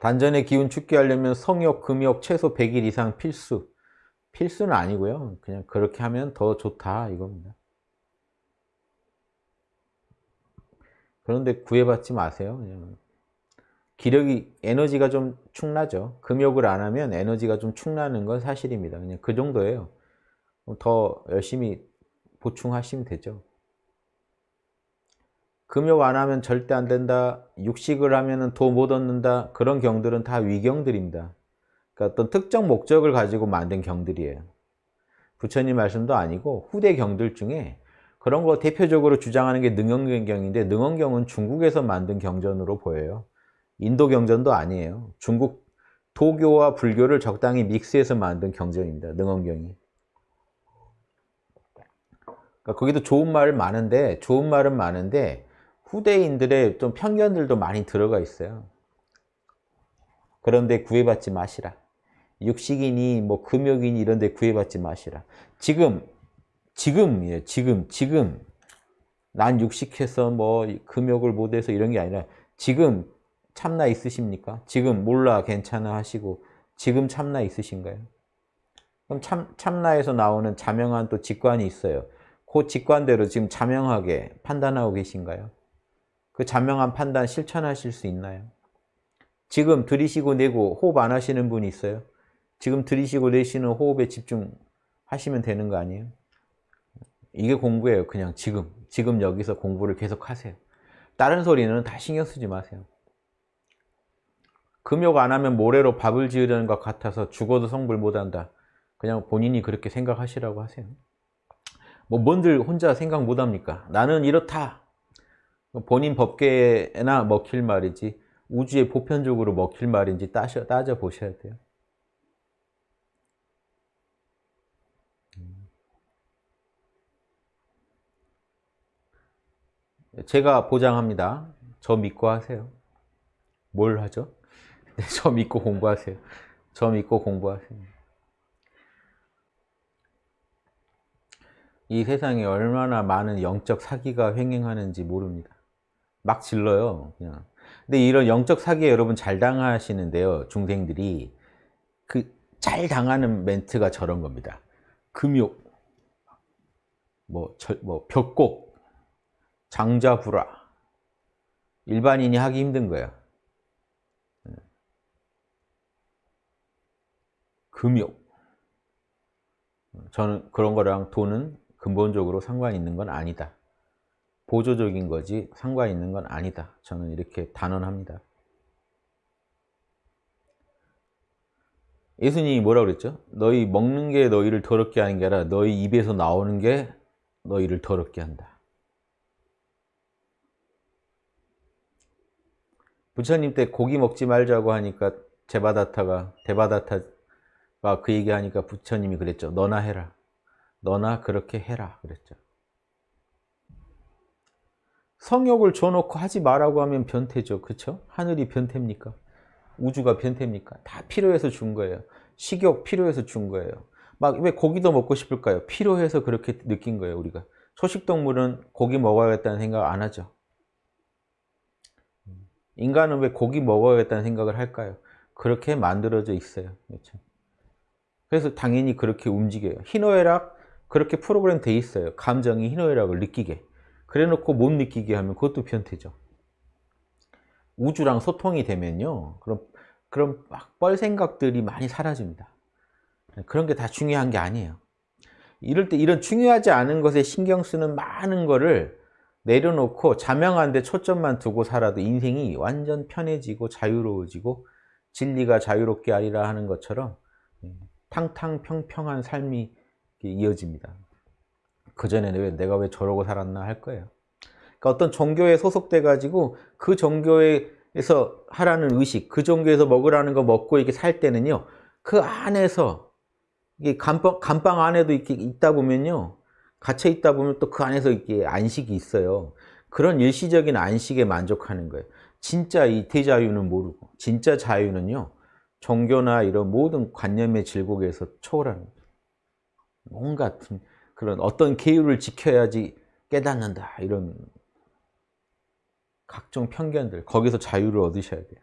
단전의 기운 죽게 하려면 성욕, 금욕 최소 100일 이상 필수. 필수는 아니고요. 그냥 그렇게 하면 더 좋다 이겁니다. 그런데 구애받지 마세요. 그냥. 기력이 에너지가 좀 축나죠. 금욕을 안 하면 에너지가 좀 축나는 건 사실입니다. 그냥 그 정도예요. 더 열심히 보충하시면 되죠. 금욕 안 하면 절대 안 된다. 육식을 하면 도 못 얻는다. 그런 경들은 다 위경들입니다. 그러니까 어떤 특정 목적을 가지고 만든 경들이에요. 부처님 말씀도 아니고 후대 경들 중에 그런 거 대표적으로 주장하는 게 능언경인데 능언경은 중국에서 만든 경전으로 보여요. 인도 경전도 아니에요. 중국 도교와 불교를 적당히 믹스해서 만든 경전입니다. 능언경이. 그러니까 거기도 좋은 말은 많은데 좋은 말은 많은데 후대인들의 좀 편견들도 많이 들어가 있어요. 그런데 구애받지 마시라. 육식이니 뭐 금욕이니 이런 데 구애받지 마시라. 지금 지금이에요. 지금 지금 난 육식해서 뭐 금욕을 못해서 이런 게 아니라 지금 참나 있으십니까? 지금 몰라 괜찮아 하시고 지금 참나 있으신가요? 그럼 참, 참나에서 나오는 자명한 또 직관이 있어요. 그 직관대로 지금 자명하게 판단하고 계신가요? 그 자명한 판단 실천하실 수 있나요? 지금 들이쉬고 내고 호흡 안 하시는 분이 있어요? 지금 들이쉬고 내쉬는 호흡에 집중하시면 되는 거 아니에요? 이게 공부예요. 그냥 지금. 지금 여기서 공부를 계속 하세요. 다른 소리는 다 신경 쓰지 마세요. 금욕 안 하면 모래로 밥을 지으려는 것 같아서 죽어도 성불 못한다. 그냥 본인이 그렇게 생각하시라고 하세요. 뭐 뭔들 혼자 생각 못합니까? 나는 이렇다. 본인 법계나 먹힐 말이지 우주에 보편적으로 먹힐 말인지 따져, 따져 보셔야 돼요. 제가 보장합니다. 저 믿고 하세요. 뭘 하죠? 네, 저 믿고 공부하세요. 저 믿고 공부하세요. 이 세상에 얼마나 많은 영적 사기가 횡행하는지 모릅니다. 막 질러요. 그냥. 근데 이런 영적 사기에 여러분 잘 당하시는데요. 중생들이 그 잘 당하는 멘트가 저런 겁니다. 금욕, 뭐, 절, 뭐 벽곡, 장자불화 일반인이 하기 힘든 거예요. 금욕. 저는 그런 거랑 돈은 근본적으로 상관 있는 건 아니다. 보조적인 거지 상관 있는 건 아니다. 저는 이렇게 단언합니다. 예수님이 뭐라고 그랬죠? 너희 먹는 게 너희를 더럽게 하는 게 아니라 너희 입에서 나오는 게 너희를 더럽게 한다. 부처님 때 고기 먹지 말자고 하니까 제바다타가 대바다타가 그 얘기하니까 부처님이 그랬죠. 너나 해라. 너나 그렇게 해라 그랬죠. 성욕을 줘놓고 하지 말라고 하면 변태죠. 그렇죠? 하늘이 변태입니까? 우주가 변태입니까? 다 필요해서 준 거예요. 식욕 필요해서 준 거예요. 막 왜 고기도 먹고 싶을까요? 필요해서 그렇게 느낀 거예요. 우리가. 초식동물은 고기 먹어야겠다는 생각 안 하죠. 인간은 왜 고기 먹어야겠다는 생각을 할까요? 그렇게 만들어져 있어요. 그렇죠? 그래서 당연히 그렇게 움직여요. 희노애락 그렇게 프로그램 돼 있어요. 감정이 희노애락을 느끼게. 그래 놓고 못 느끼게 하면 그것도 변태죠. 우주랑 소통이 되면요. 그럼, 그럼 막뻘 생각들이 많이 사라집니다. 그런 게 다 중요한 게 아니에요. 이럴 때 이런 중요하지 않은 것에 신경 쓰는 많은 거를 내려놓고 자명한 데 초점만 두고 살아도 인생이 완전 편해지고 자유로워지고 진리가 자유롭게 하리라 하는 것처럼 탕탕평평한 삶이 이어집니다. 그전에는 왜 내가 왜 저러고 살았나 할 거예요. 그러니까 어떤 종교에 소속돼 가지고 그 종교에서 하라는 의식, 그 종교에서 먹으라는 거 먹고 이렇게 살 때는요. 그 안에서 이게 감방, 감방 안에도 이렇게 있다 보면요. 갇혀 있다 보면 또 그 안에서 이렇게 안식이 있어요. 그런 일시적인 안식에 만족하는 거예요. 진짜 이 대자유는 모르고 진짜 자유는요. 종교나 이런 모든 관념의 질곡에서 초월하는 거예요. 뭔가 그런 어떤 계율을 지켜야지 깨닫는다 이런 각종 편견들 거기서 자유를 얻으셔야 돼요.